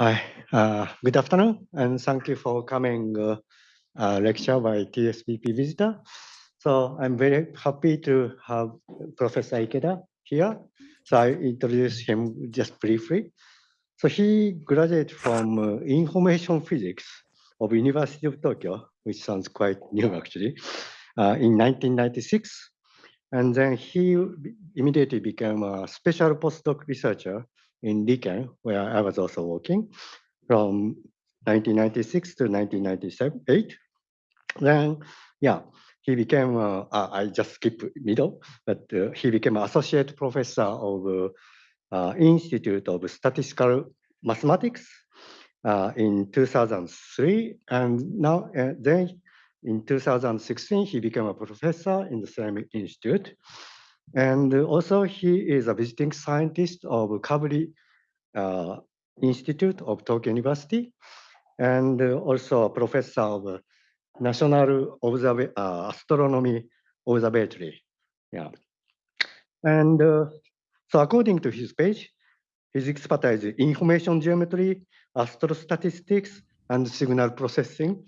Hi, uh, good afternoon, and thank you for coming uh, uh, lecture by TSVP visitor. So I'm very happy to have Professor Ikeda here. So I introduce him just briefly. So he graduated from uh, information physics of University of Tokyo, which sounds quite new actually, uh, in 1996. And then he immediately became a special postdoc researcher in RIKEN, where I was also working from 1996 to 1998. Then, yeah, he became, uh, I just skip middle, but uh, he became associate professor of uh, Institute of Statistical Mathematics uh, in 2003. And now, uh, then in 2016, he became a professor in the same institute. And also he is a visiting scientist of Kavli uh, Institute of Tokyo University, and also a professor of National Observ uh, Astronomy Observatory. Yeah. And uh, so according to his page, his expertise is information geometry, astrostatistics, and signal processing.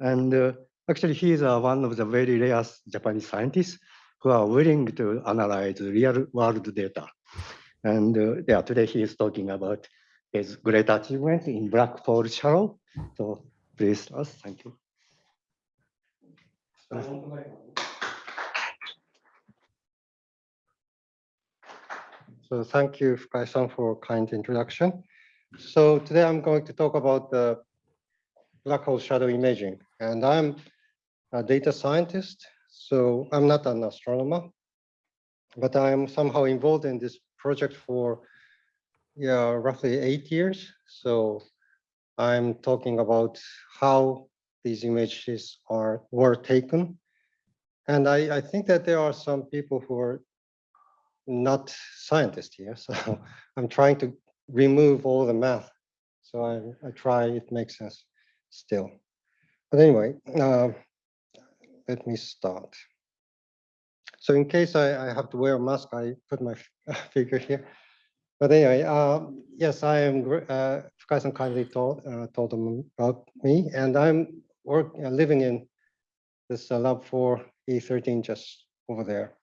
And uh, actually, he is uh, one of the very rare Japanese scientists who are willing to analyze real world data. And uh, yeah, today he is talking about his great achievement in black hole shadow. So please, us, thank you. So thank you, Fukai-san, for kind introduction. So today I'm going to talk about the black hole shadow imaging. And I'm a data scientist so I'm not an astronomer, but I'm somehow involved in this project for yeah, roughly eight years. So I'm talking about how these images are were taken. And I, I think that there are some people who are not scientists here. So I'm trying to remove all the math. So I, I try, it makes sense still. But anyway, uh, let me start. So in case I, I have to wear a mask, I put my figure here. But anyway, uh, yes, I am. Uh, Fukai-san kindly told uh, told them about me, and I'm work uh, living in this uh, lab for E13 just over there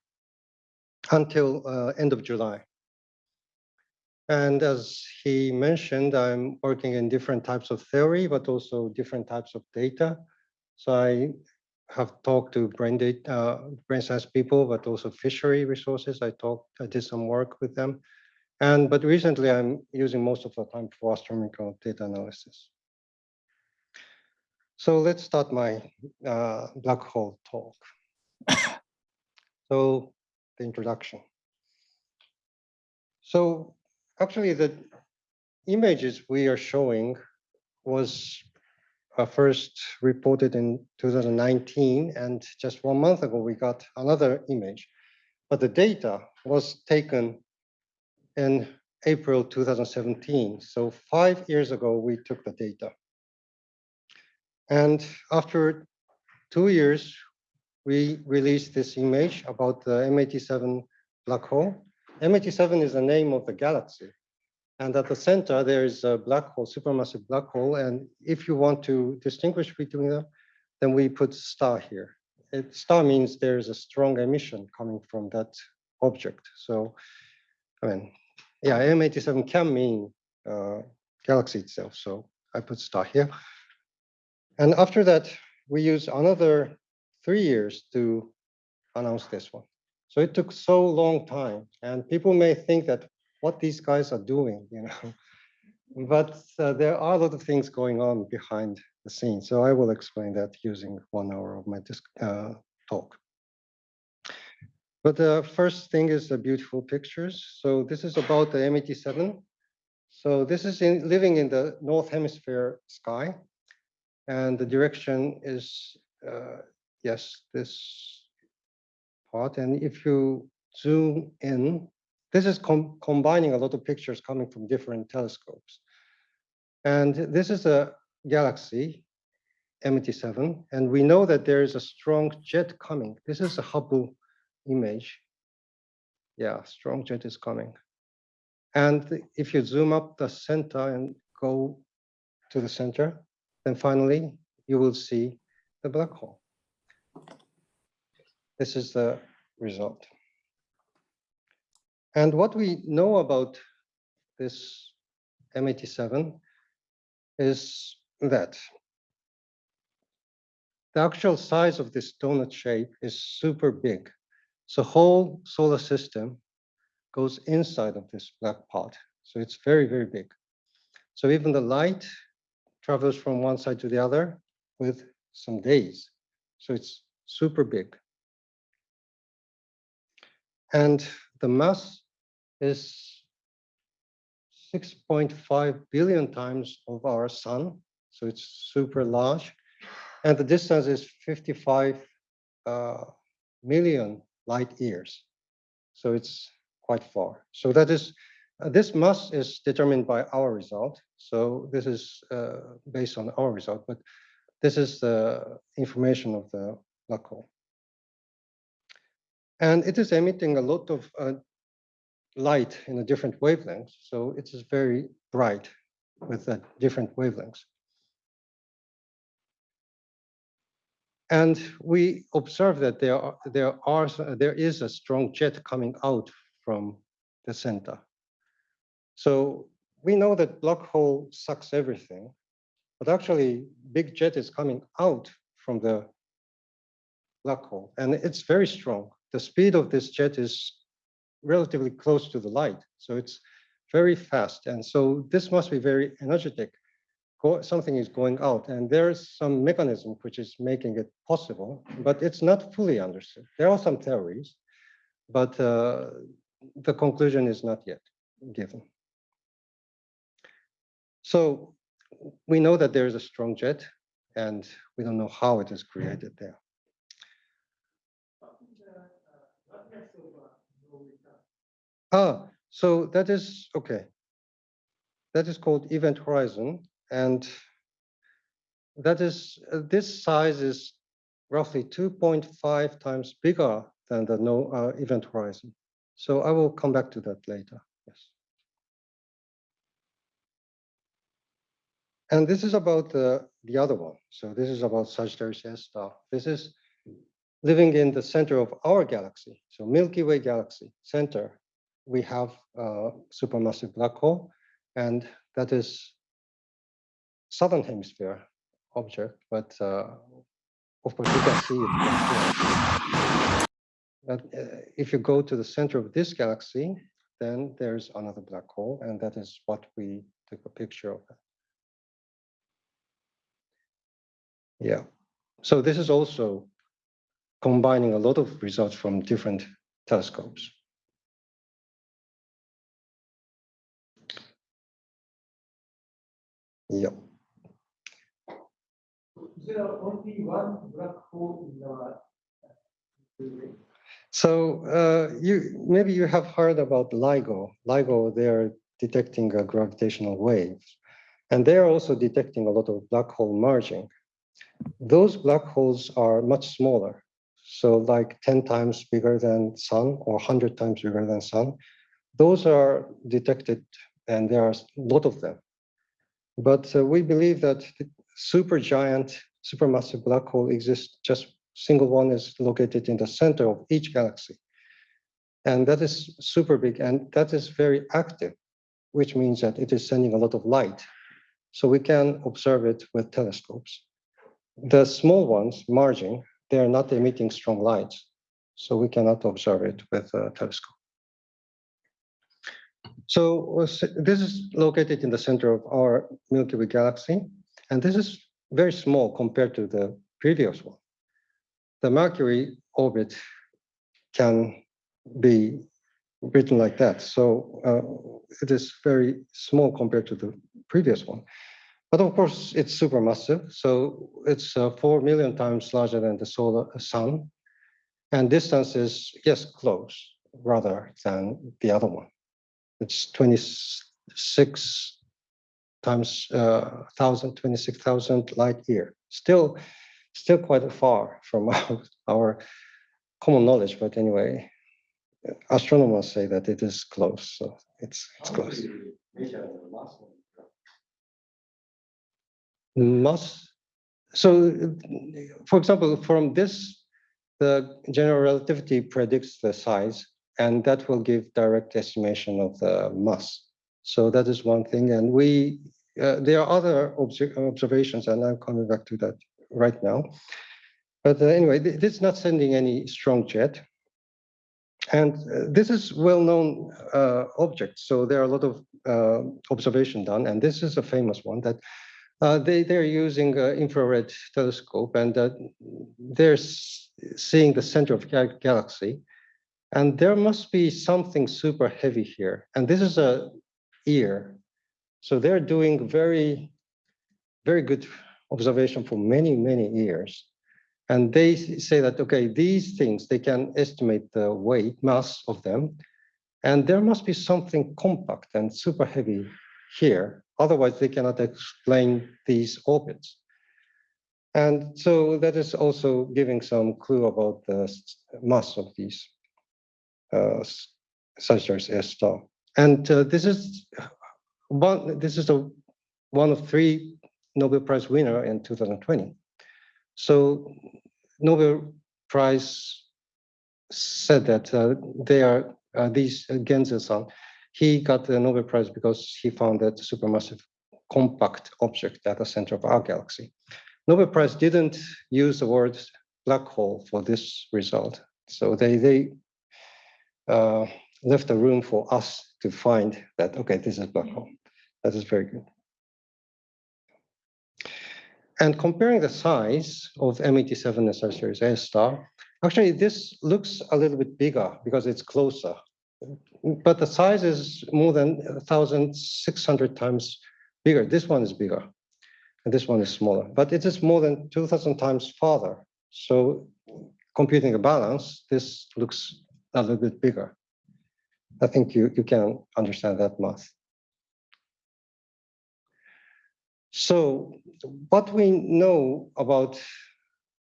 until uh, end of July. And as he mentioned, I'm working in different types of theory, but also different types of data. So I have talked to brain data, uh, brain science people, but also fishery resources. I talked, I did some work with them. And, but recently I'm using most of the time for astronomical data analysis. So let's start my uh, black hole talk. so the introduction. So actually the images we are showing was uh, first reported in 2019, and just one month ago, we got another image. But the data was taken in April 2017. So five years ago, we took the data. And after two years, we released this image about the M87 black hole. M87 is the name of the galaxy. And at the center, there is a black hole, supermassive black hole. And if you want to distinguish between them, then we put star here. It, star means there is a strong emission coming from that object. So, I mean, yeah, M87 can mean uh, galaxy itself. So I put star here. And after that, we use another three years to announce this one. So it took so long time. And people may think that what these guys are doing, you know. but uh, there are a lot of things going on behind the scenes. So I will explain that using one hour of my uh, talk. But the first thing is the beautiful pictures. So this is about the M87. So this is in, living in the North Hemisphere sky. And the direction is, uh, yes, this part. And if you zoom in, this is com combining a lot of pictures coming from different telescopes. And this is a galaxy, M87, and we know that there is a strong jet coming. This is a Hubble image. Yeah, strong jet is coming. And if you zoom up the center and go to the center, then finally you will see the black hole. This is the result. And what we know about this M87 is that the actual size of this donut shape is super big. So whole solar system goes inside of this black pot. So it's very, very big. So even the light travels from one side to the other with some days. So it's super big. And the mass is 6.5 billion times of our sun. So it's super large. And the distance is 55 uh, million light years. So it's quite far. So that is, uh, this mass is determined by our result. So this is uh, based on our result, but this is the information of the black hole. And it is emitting a lot of uh, light in a different wavelength. So it is very bright with a different wavelengths. And we observe that there are, there are there is a strong jet coming out from the center. So we know that black hole sucks everything, but actually big jet is coming out from the black hole and it's very strong. The speed of this jet is relatively close to the light. So it's very fast. And so this must be very energetic. Go, something is going out and there's some mechanism which is making it possible, but it's not fully understood. There are some theories, but uh, the conclusion is not yet given. So we know that there is a strong jet and we don't know how it is created there. Ah, so that is, okay. That is called event horizon. And that is, uh, this size is roughly 2.5 times bigger than the no uh, event horizon. So I will come back to that later. Yes. And this is about the, the other one. So this is about Sagittarius A star. This is living in the center of our galaxy. So Milky Way galaxy center we have a supermassive black hole, and that is southern hemisphere object, but uh, of course you can see it. But uh, if you go to the center of this galaxy, then there's another black hole, and that is what we took a picture of. Yeah, so this is also combining a lot of results from different telescopes. Yeah. So uh, you maybe you have heard about LIGO. LIGO, they are detecting a gravitational waves, and they are also detecting a lot of black hole merging. Those black holes are much smaller, so like 10 times bigger than sun or 100 times bigger than sun. Those are detected, and there are a lot of them. But uh, we believe that super giant, supermassive black hole exists. Just single one is located in the center of each galaxy. And that is super big and that is very active, which means that it is sending a lot of light. So we can observe it with telescopes. The small ones, margin, they are not emitting strong lights. So we cannot observe it with a telescope. So this is located in the center of our Milky Way galaxy, and this is very small compared to the previous one. The Mercury orbit can be written like that. So uh, it is very small compared to the previous one. But of course, it's supermassive. So it's uh, 4 million times larger than the solar sun. And distance is, yes, close rather than the other one. It's 26 times uh, 1,000, 26,000 light year. Still, still quite far from our, our common knowledge, but anyway, astronomers say that it is close, so it's it's close. mass. So, for example, from this, the general relativity predicts the size, and that will give direct estimation of the mass. So that is one thing, and we uh, there are other obser observations, and I'm coming back to that right now. But uh, anyway, th this is not sending any strong jet. And uh, this is well-known uh, object, so there are a lot of uh, observation done, and this is a famous one that uh, they, they're using infrared telescope and they're seeing the center of gal galaxy. And there must be something super heavy here. And this is a ear. So they're doing very, very good observation for many, many years. And they say that, okay, these things, they can estimate the weight, mass of them. And there must be something compact and super heavy here. Otherwise, they cannot explain these orbits. And so that is also giving some clue about the mass of these uh, as S star. And uh, this is one. This is a one of three Nobel Prize winner in 2020. So Nobel Prize said that uh, they are these uh, Genzel-san, he got the Nobel Prize because he found that supermassive compact object at the center of our galaxy. Nobel Prize didn't use the word black hole for this result. So they, they uh, left a room for us to find that, okay, this is black hole. That is very good. And comparing the size of M87 and Sagittarius A star, actually this looks a little bit bigger because it's closer. But the size is more than 1,600 times bigger. This one is bigger, and this one is smaller. But it is more than 2,000 times farther. So computing a balance, this looks a little bit bigger. I think you, you can understand that math. So what we know about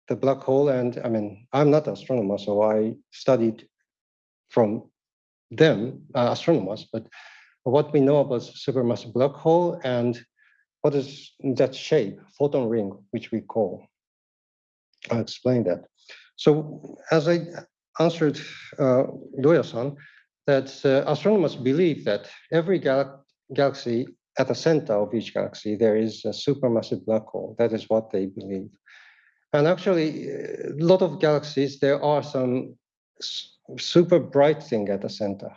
the black hole, and I mean, I'm not an astronomer, so I studied from them, uh, astronomers, but what we know about supermassive black hole and what is that shape, photon ring, which we call. I'll explain that. So as I answered uh, that uh, astronomers believe that every gal galaxy at the center of each galaxy, there is a supermassive black hole. That is what they believe. And actually, a lot of galaxies, there are some super bright thing at the center,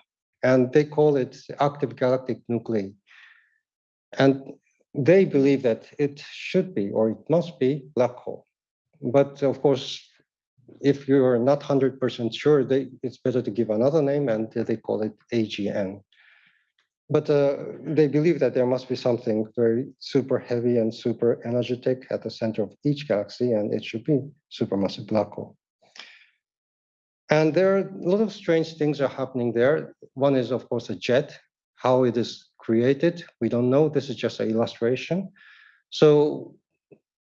and they call it active galactic nuclei. And they believe that it should be, or it must be, black hole. But of course, if you're not 100% sure, they, it's better to give another name, and they call it AGN. But uh, they believe that there must be something very super heavy and super energetic at the center of each galaxy, and it should be supermassive black hole. And there are a lot of strange things are happening there. One is, of course, a jet, how it is created. We don't know. This is just an illustration. So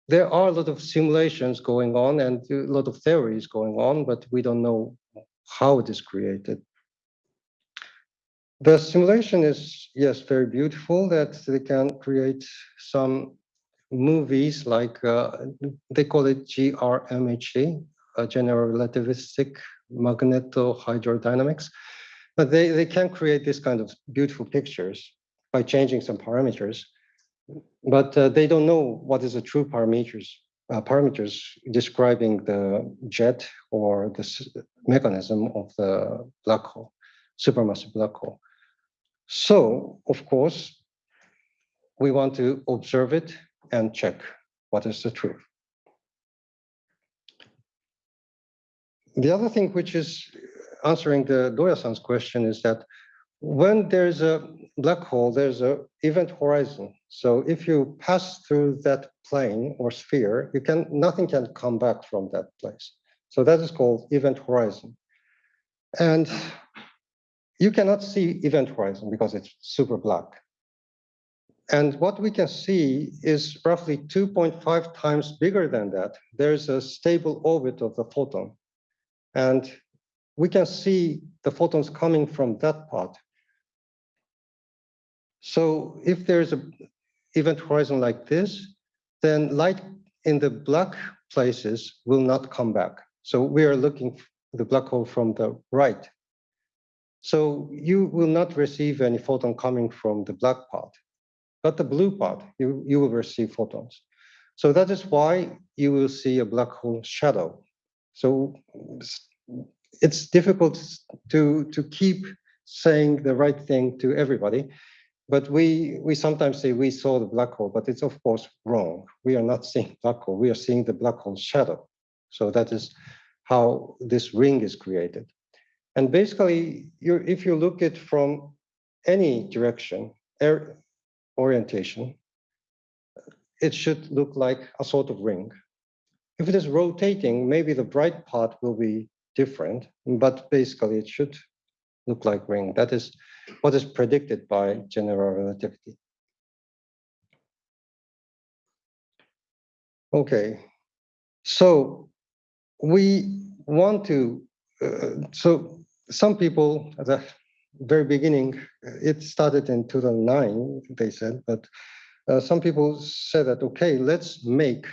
there are a lot of simulations going on and a lot of theories going on, but we don't know how it is created. The simulation is, yes, very beautiful that they can create some movies like, uh, they call it GRMHD, uh, General Relativistic Magnetohydrodynamics. But they, they can create this kind of beautiful pictures by changing some parameters. But uh, they don't know what is the true parameters, uh, parameters describing the jet or the mechanism of the black hole, supermassive black hole. So, of course, we want to observe it and check what is the truth. The other thing which is answering the Doya-san's question is that when there's a black hole, there's a event horizon. So if you pass through that plane or sphere, you can nothing can come back from that place. So that is called event horizon. And you cannot see event horizon because it's super black. And what we can see is roughly 2.5 times bigger than that. There's a stable orbit of the photon. And we can see the photons coming from that part. So if there's a event horizon like this, then light in the black places will not come back. So we are looking the black hole from the right. So you will not receive any photon coming from the black part, but the blue part, you, you will receive photons. So that is why you will see a black hole shadow. So it's difficult to, to keep saying the right thing to everybody. But we, we sometimes say we saw the black hole, but it's of course wrong. We are not seeing black hole, we are seeing the black hole shadow. So that is how this ring is created. And basically, you if you look at from any direction, orientation, it should look like a sort of ring. If it is rotating, maybe the bright part will be different, but basically it should look like ring. That is what is predicted by general relativity. Okay, so we want to, uh, so some people at the very beginning, uh, it started in 2009, they said, but uh, some people said that, okay, let's make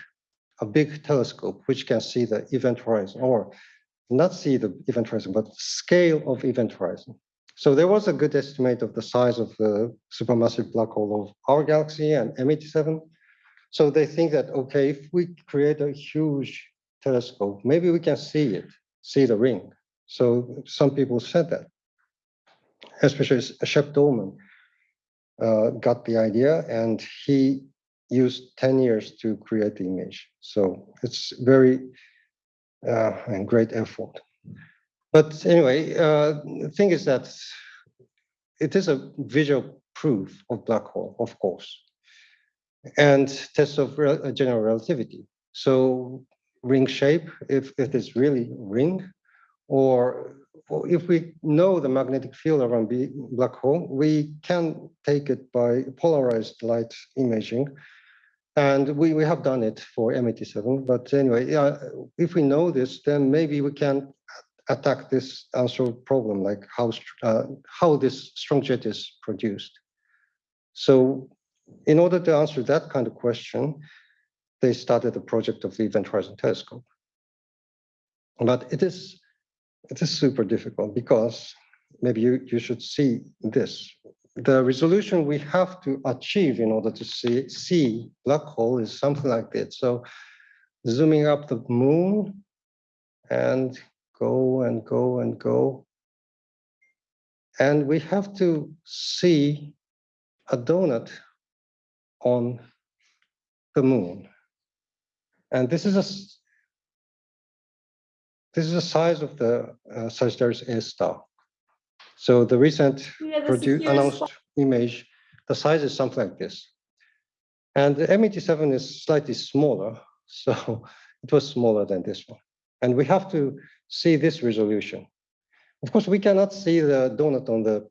a big telescope which can see the event horizon or not see the event horizon, but scale of event horizon. So there was a good estimate of the size of the supermassive black hole of our galaxy and M87. So they think that, okay, if we create a huge telescope, maybe we can see it, see the ring. So some people said that, especially Shep Doeleman uh, got the idea and he used 10 years to create the image. So it's very and great effort. But anyway, uh, the thing is that it is a visual proof of black hole, of course, and test of uh, general relativity. So ring shape, if it is really ring, or or if we know the magnetic field around black hole, we can take it by polarized light imaging. And we, we have done it for M87, but anyway, if we know this, then maybe we can attack this unsolved problem, like how, uh, how this strong jet is produced. So in order to answer that kind of question, they started the project of the Event Horizon Telescope. But it is, it is super difficult because maybe you, you should see this. The resolution we have to achieve in order to see, see black hole is something like this. So zooming up the moon and go and go and go. And we have to see a donut on the moon. And this is a this is the size of the uh, Sagittarius A star. So the recent Yeah, announced image, the size is something like this. And the M87 is slightly smaller, so it was smaller than this one. And we have to see this resolution. Of course, we cannot see the donut on the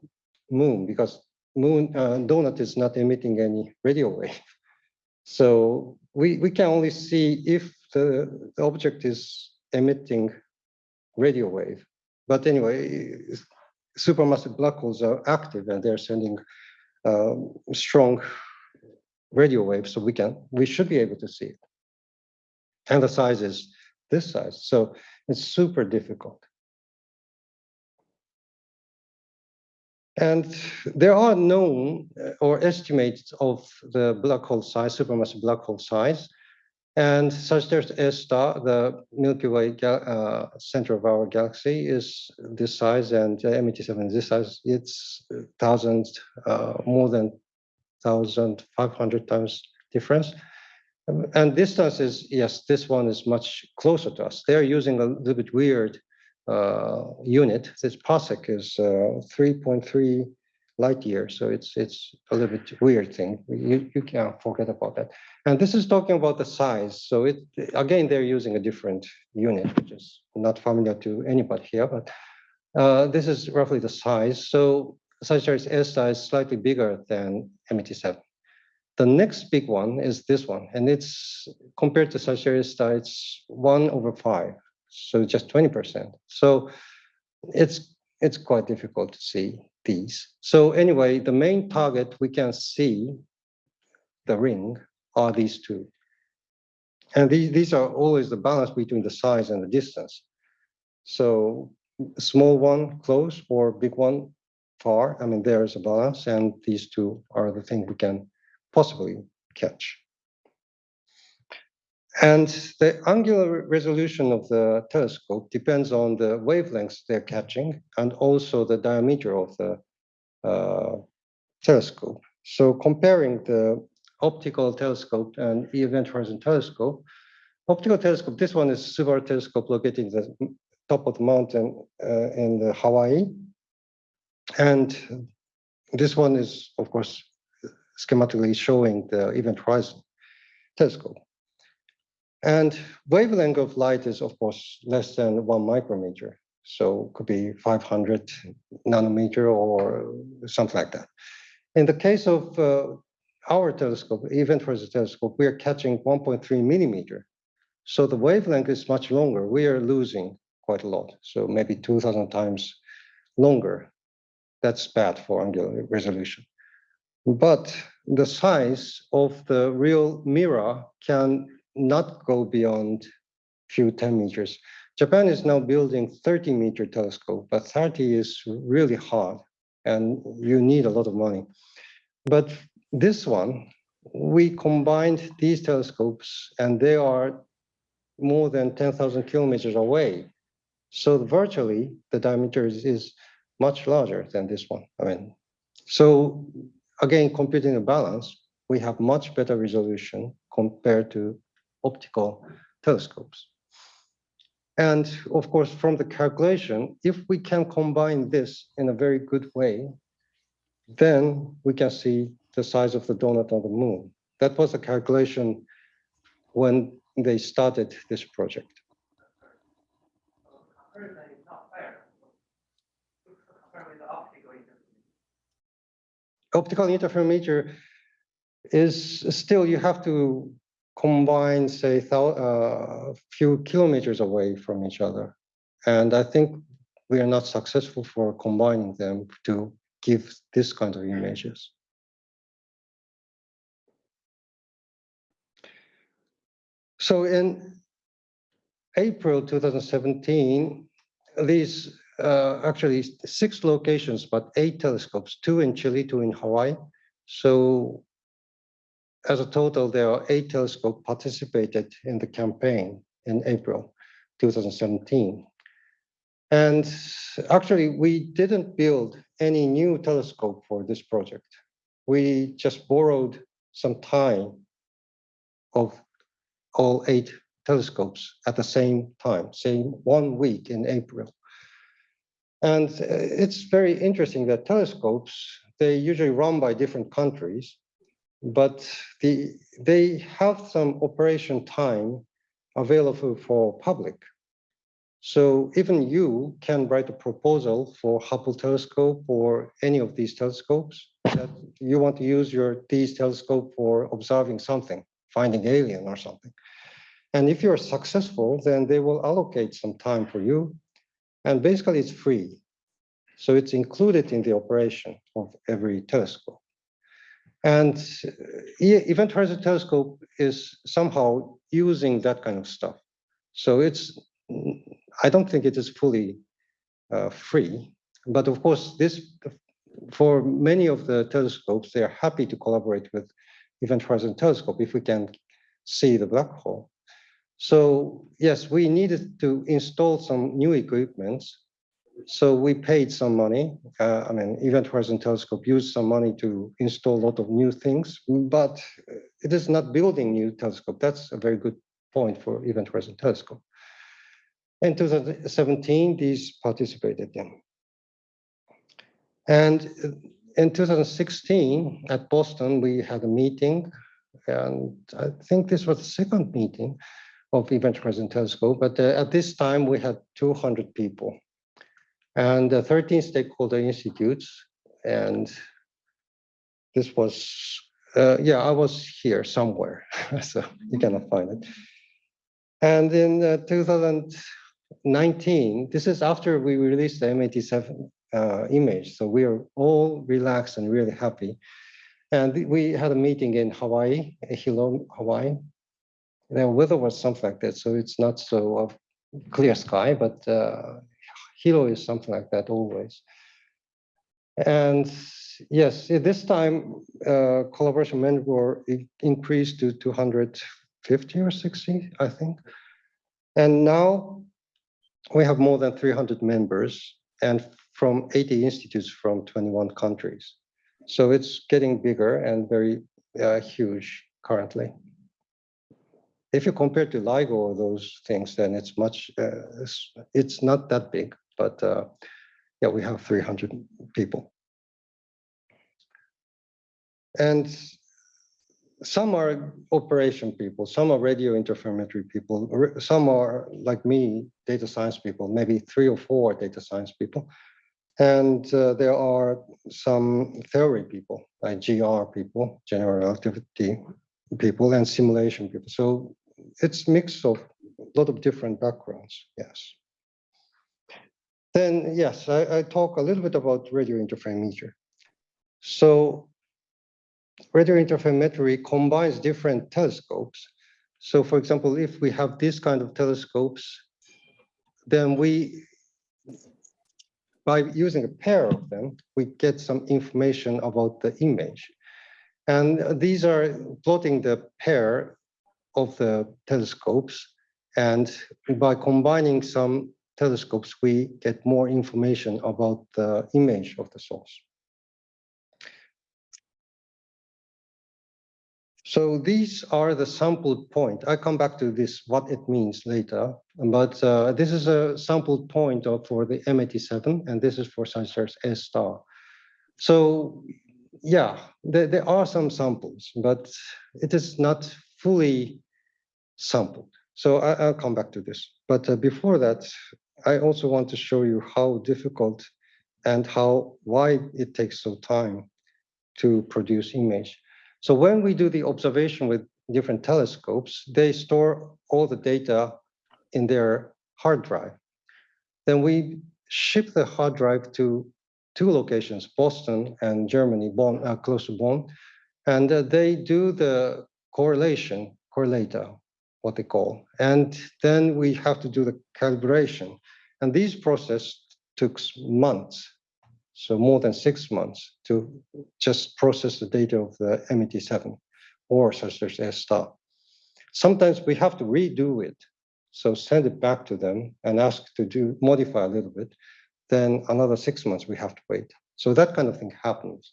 moon because moon uh, donut is not emitting any radio wave. So we, we can only see if the, the object is emitting radio wave. But anyway, supermassive black holes are active and they're sending um, strong radio waves, so we can we should be able to see it. And the size is this size, so it's super difficult. And there are known uh, or estimates of the black hole size, supermassive black hole size. And Sagittarius A star, the Milky Way uh, center of our galaxy, is this size, and uh, M87 is this size. It's thousands, uh, more than 1,500 times difference. And distance is, yes, this one is much closer to us. They're using a little bit weird uh, unit. This parsec is uh, 3.3 light year. so it's it's a little bit weird thing. You you can't forget about that. And this is talking about the size. So it again they're using a different unit, which is not familiar to anybody here, but uh, this is roughly the size. So Sagittarius A is slightly bigger than M87. The next big one is this one, and it's compared to Sagittarius it's one over five, so just 20%. So it's it's quite difficult to see these. So anyway, the main target we can see, the ring, are these two. And these, these are always the balance between the size and the distance. So small one close or big one far, I mean, there's a balance and these two are the thing we can possibly catch. And the angular resolution of the telescope depends on the wavelengths they're catching and also the diameter of the uh, telescope. So comparing the optical telescope and event horizon telescope, optical telescope, this one is Subaru telescope located in the top of the mountain uh, in the Hawaii. And this one is, of course, schematically showing the event horizon telescope. And wavelength of light is, of course, less than one micrometer. So could be 500 nanometer or something like that. In the case of uh, our telescope, Event Horizon Telescope, we are catching 1.3 millimeter. So the wavelength is much longer. We are losing quite a lot. So maybe 2000 times longer. That's bad for angular resolution. But the size of the real mirror can not go beyond few 10 meters. Japan is now building 30 meter telescope, but 30 is really hard and you need a lot of money. But this one, we combined these telescopes and they are more than 10,000 kilometers away. So virtually the diameter is, is much larger than this one. I mean, so again, computing a balance, we have much better resolution compared to optical telescopes. And of course, from the calculation, if we can combine this in a very good way, then we can see the size of the donut on the moon. That was a calculation when they started this project. Optical interferometer is still, you have to combine, say, a uh, few kilometers away from each other. And I think we are not successful for combining them to give this kind of images. So in April 2017, these uh, actually six locations, but eight telescopes, two in Chile, two in Hawaii. So as a total, there are eight telescopes participated in the campaign in April 2017. And actually, we didn't build any new telescope for this project. We just borrowed some time of all eight telescopes at the same time, same one week in April. And uh, it's very interesting that telescopes, they usually run by different countries, but the, they have some operation time available for public. So even you can write a proposal for Hubble telescope or any of these telescopes that you want to use your these telescope for observing something, finding alien or something. And if you're successful, then they will allocate some time for you. And basically it's free. So it's included in the operation of every telescope. And uh, Event Horizon Telescope is somehow using that kind of stuff. So it's, I don't think it is fully uh, free, but of course this, for many of the telescopes, they're happy to collaborate with Event Horizon Telescope if we can see the black hole. So yes, we needed to install some new equipment so we paid some money. Uh, I mean, Event Horizon Telescope used some money to install a lot of new things, but it is not building new telescope. That's a very good point for Event Horizon Telescope. In 2017, these participated in. And in 2016, at Boston, we had a meeting, and I think this was the second meeting of Event Horizon Telescope, but uh, at this time we had 200 people and uh, 13 stakeholder institutes. And this was, uh, yeah, I was here somewhere, so you cannot find it. And in uh, 2019, this is after we released the M87 uh, image, so we are all relaxed and really happy. And we had a meeting in Hawaii, Hilo, Hawaii. the weather was something like that, so it's not so uh, clear sky, but uh, Hilo is something like that always. And yes, this time, uh, collaboration i- increased to 250 or 60, I think. And now we have more than 300 members and from 80 institutes from 21 countries. So it's getting bigger and very uh, huge currently. If you compare to LIGO or those things, then it's much, uh, it's, it's not that big, but uh, yeah, we have 300 people. And some are operation people, some are radio interferometry people, some are like me, data science people, maybe three or four data science people. And uh, there are some theory people, like GR people, general relativity people, and simulation people. So it's mix of a lot of different backgrounds, yes. Then, yes, I, I talk a little bit about radio interferometry. So radio interferometry combines different telescopes. So for example, if we have this kind of telescopes, then we, by using a pair of them, we get some information about the image. And these are plotting the pair of the telescopes. And by combining some telescopes, we get more information about the image of the source. So these are the sample point. I come back to this, what it means later, but uh, this is a sample point of, for the M87, and this is for Sagittarius A star. So yeah, there, there are some samples, but it is not fully sampled. So I, will come back to this. But uh, before that, I also want to show you how difficult and how why it takes so time to produce image. So when we do the observation with different telescopes, they store all the data in their hard drive. Then we ship the hard drive to two locations, Boston and Germany, Bonn, uh, close to Bonn, and uh, they do the correlation, correlator, what they call, and then we have to do the calibration. And these process took months so more than six months to just process the data of the M87 or such as S star. Sometimes we have to redo it. So send it back to them and ask to do modify a little bit. Then another six months we have to wait. So that kind of thing happens.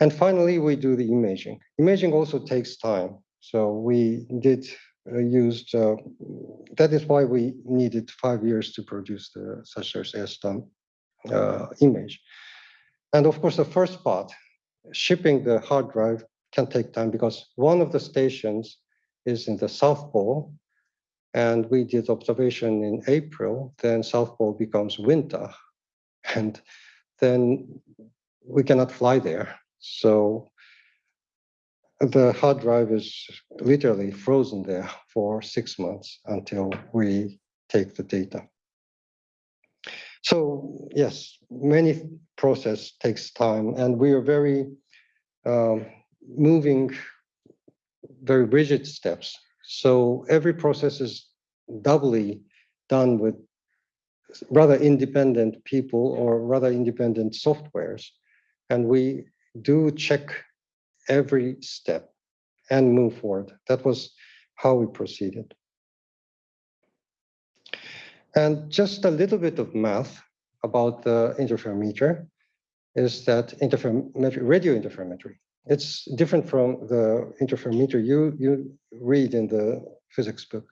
And finally, we do the imaging. Imaging also takes time. So we did used, uh, that is why we needed five years to produce the such as uh, image. And of course, the first part, shipping the hard drive can take time because one of the stations is in the South Pole. And we did observation in April, then South Pole becomes winter. And then we cannot fly there. So the hard drive is literally frozen there for six months until we take the data. So yes, many process takes time and we are very um, moving very rigid steps. So every process is doubly done with rather independent people or rather independent softwares. And we do check every step and move forward. That was how we proceeded. And just a little bit of math about the interferometer is that interferometry, radio interferometry. It's different from the interferometer you, you read in the physics book.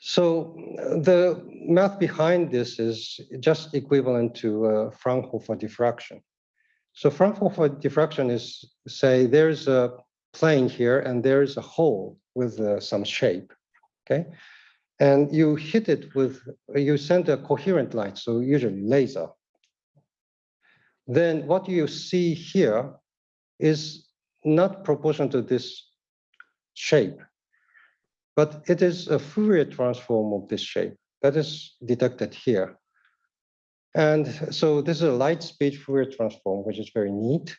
So the math behind this is just equivalent to uh, Fraunhofer diffraction. So Fraunhofer diffraction is, say, there's a plane here and there's a hole with uh, some shape, okay? and you hit it with, you send a coherent light, so usually laser. Then what you see here is not proportional to this shape, but it is a Fourier transform of this shape that is detected here. And so this is a light speed Fourier transform, which is very neat.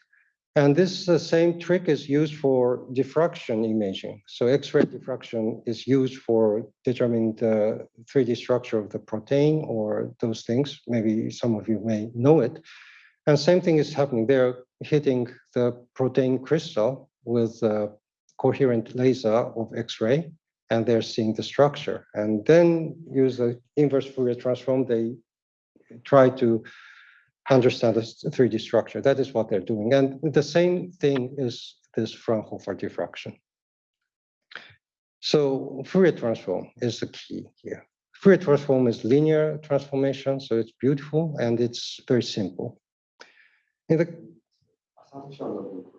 And this same trick is used for diffraction imaging. So X-ray diffraction is used for determining the 3D structure of the protein or those things. Maybe some of you may know it. And same thing is happening. They're hitting the protein crystal with a coherent laser of X-ray, and they're seeing the structure. And then use the inverse Fourier transform, they try to understand the 3D structure. That is what they're doing. And the same thing is this Fraunhofer diffraction. So Fourier transform is the key here. Fourier transform is linear transformation, so it's beautiful and it's very simple. In the assumption of the?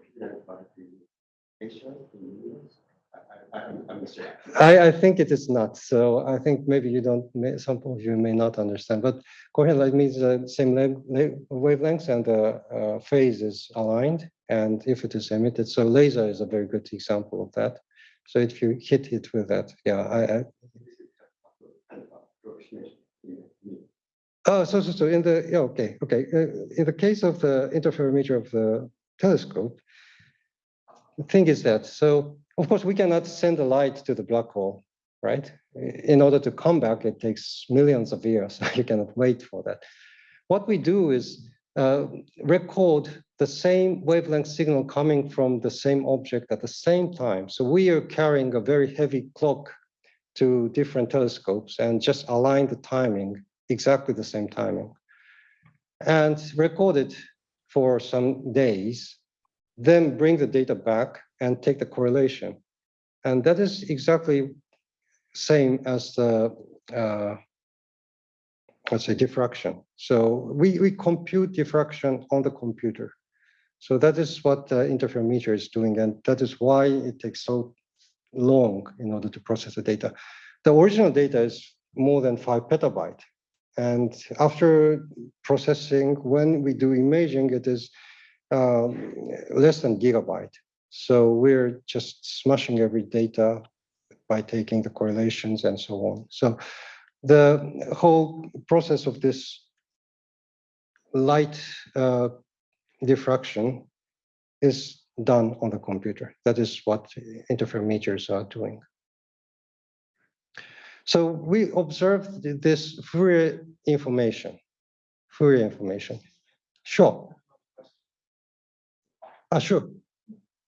I, I, think it is not. So I think maybe you don't, may, some of you may not understand, but coherent light means the same wavelengths and the uh, phase is aligned. And if it is emitted, so laser is a very good example of that. So if you hit it with that, yeah, I, I. Oh, so, so, so in the, yeah, okay, okay. Uh, in the case of the interferometer of the telescope, the thing is that, so of course we cannot send the light to the black hole, right? In order to come back, it takes millions of years. you cannot wait for that. What we do is uh, record the same wavelength signal coming from the same object at the same time. So we are carrying a very heavy clock to different telescopes and just align the timing exactly the same timing and record it for some days, then bring the data back and take the correlation. And that is exactly same as the, uh, let's say diffraction. So we, we compute diffraction on the computer. So that is what the interferometer is doing. And that is why it takes so long in order to process the data. The original data is more than five petabyte. And after processing, when we do imaging, it is um, less than gigabyte. So we're just smashing every data by taking the correlations and so on. So the whole process of this light uh, diffraction is done on the computer. That is what interferometers are doing. So we observed this Fourier information, Fourier information. Sure. Ah, sure.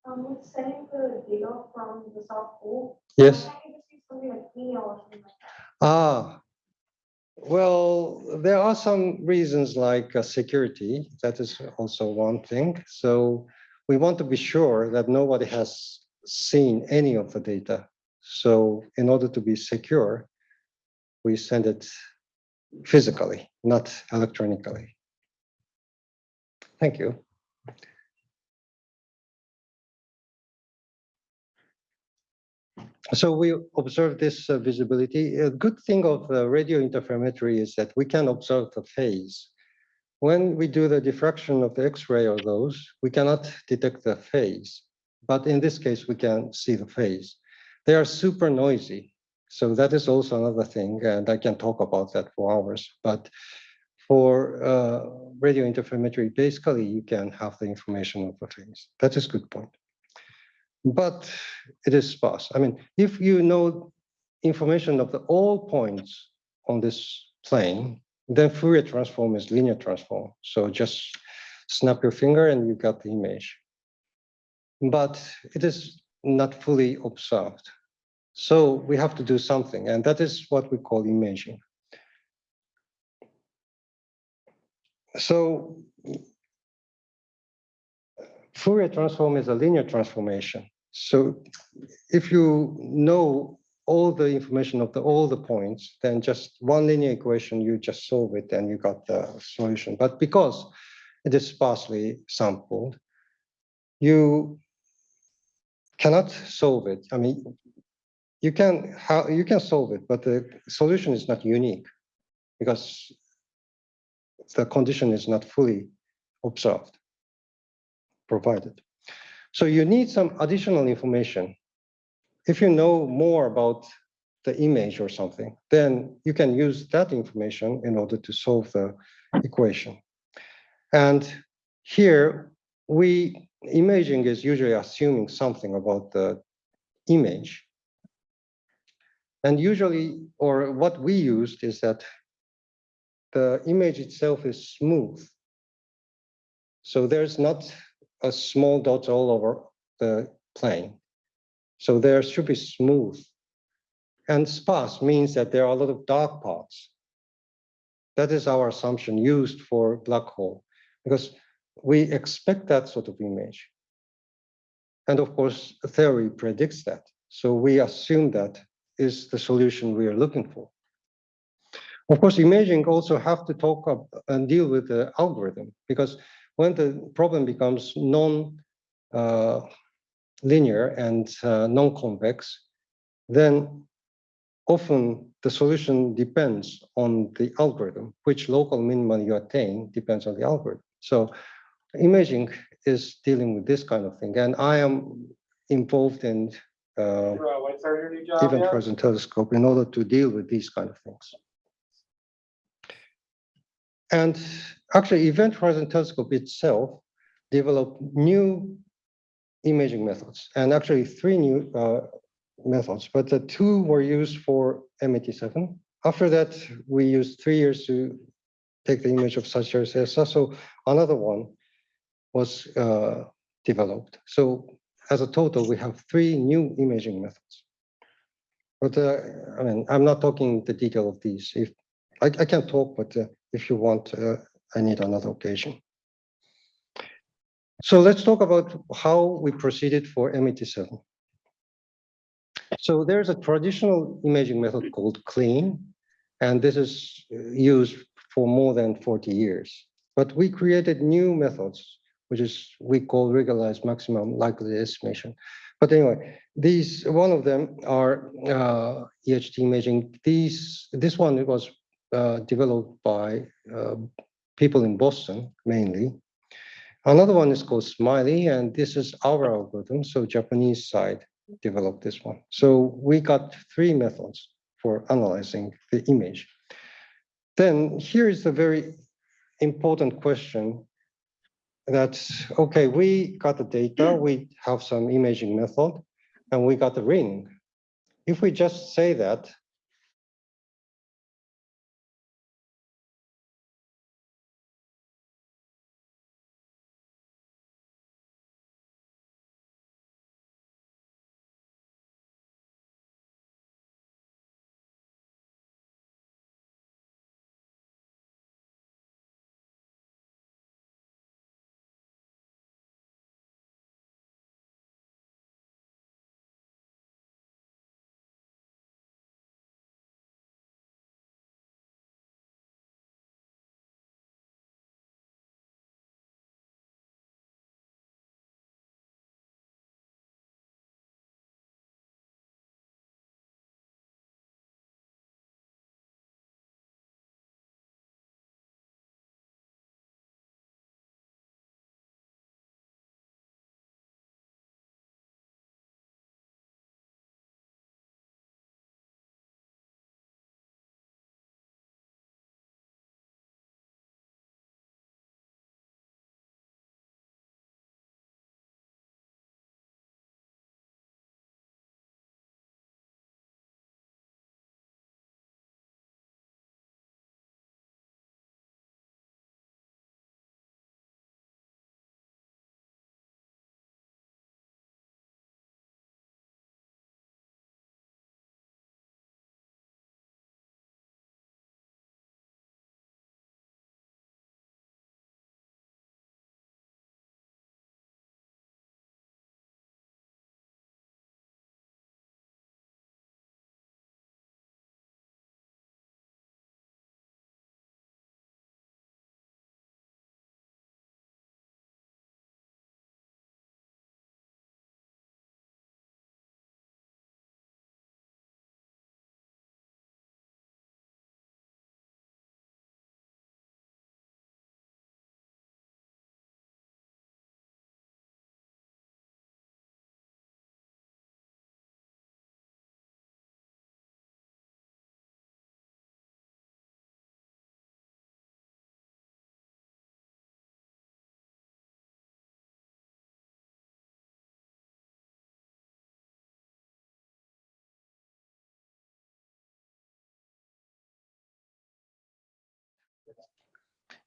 Um, with sending the data from the South Pole. Yes. Why can't you just use something like email or something like that? Ah, well, there are some reasons like uh, security. That is also one thing. So we want to be sure that nobody has seen any of the data. So in order to be secure, we send it physically, not electronically. Thank you. So we observe this uh, visibility. A good thing of uh, radio interferometry is that we can observe the phase. When we do the diffraction of the X-ray or those, we cannot detect the phase. But in this case, we can see the phase. They are super noisy. So that is also another thing, and I can talk about that for hours. But for uh, radio interferometry, basically, you can have the information of the phase. That is good point but it is sparse. I mean, if you know information of the all points on this plane, then Fourier transform is linear transform. So just snap your finger and you got the image. But it is not fully observed. So we have to do something, and that is what we call imaging. So Fourier transform is a linear transformation. So if you know all the information of the all the points, then just one linear equation, you just solve it and you got the solution. But because it is sparsely sampled, you cannot solve it. I mean, you can how you can solve it, but the solution is not unique because the condition is not fully observed, provided. So you need some additional information. If you know more about the image or something, then you can use that information in order to solve the equation. And here we, imaging is usually assuming something about the image. And usually, or what we used is that the image itself is smooth. So there's not a small dots all over the plane. So there should be smooth. And sparse means that there are a lot of dark parts. That is our assumption used for black hole, because we expect that sort of image. And of course, theory predicts that. So we assume that is the solution we are looking for. Of course, imaging also have to talk up and deal with the algorithm because when the problem becomes non uh, linear and uh, non-convex, then often the solution depends on the algorithm, which local minimum you attain depends on the algorithm. So imaging is dealing with this kind of thing. And I am involved in uh, What's your new job event horizon telescope in order to deal with these kind of things. And actually, Event Horizon Telescope itself developed new imaging methods, and actually three new uh, methods, but the two were used for M87. After that, we used three years to take the image of Sagittarius A star, so another one was uh, developed. So as a total, we have three new imaging methods. But uh, I mean, I'm not talking the detail of these. If I, I can talk, but uh, if you want, uh, I need another occasion. So let's talk about how we proceeded for M87. So there's a traditional imaging method called CLEAN, and this is uh, used for more than 40 years. But we created new methods, which is we call regularized maximum likelihood estimation. But anyway, these one of them are uh, EHT imaging. These this one was developed by uh, people in Boston mainly. Another one is called SMILI, and this is our algorithm. So Japanese side developed this one. So we got three methods for analyzing the image. Then here is a very important question that, okay, we got the data, we have some imaging method, and we got the ring. If we just say that,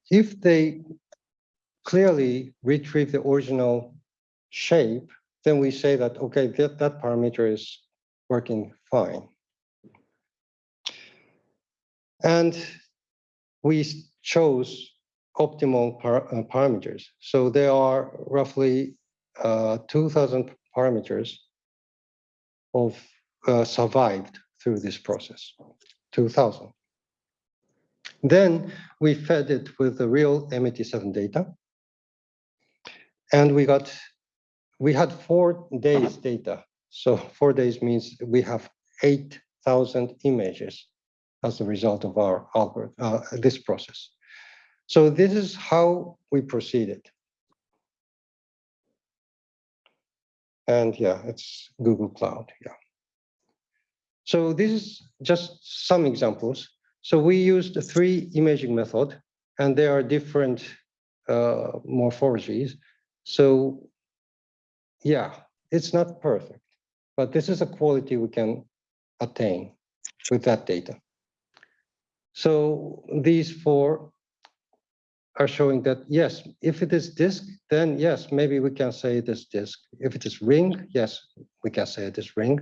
if they clearly retrieve the original shape, then we say that, okay, that, that parameter is working fine. And we chose optimal par- uh, parameters. So there are roughly uh, 2000 parameters of uh, survived through this process, 2000. Then we fed it with the real M87 data. And we got, we had four days data. So four days means we have 8,000 images as a result of our algorithm, uh, this process. So this is how we proceeded. And yeah, it's Google Cloud, yeah. So this is just some examples. So we used three imaging method and there are different uh, morphologies. So yeah, it's not perfect, but this is a quality we can attain with that data. So these four are showing that, yes, if it is disk, then yes, maybe we can say it is disk. If it is ring, yes, we can say it is ring.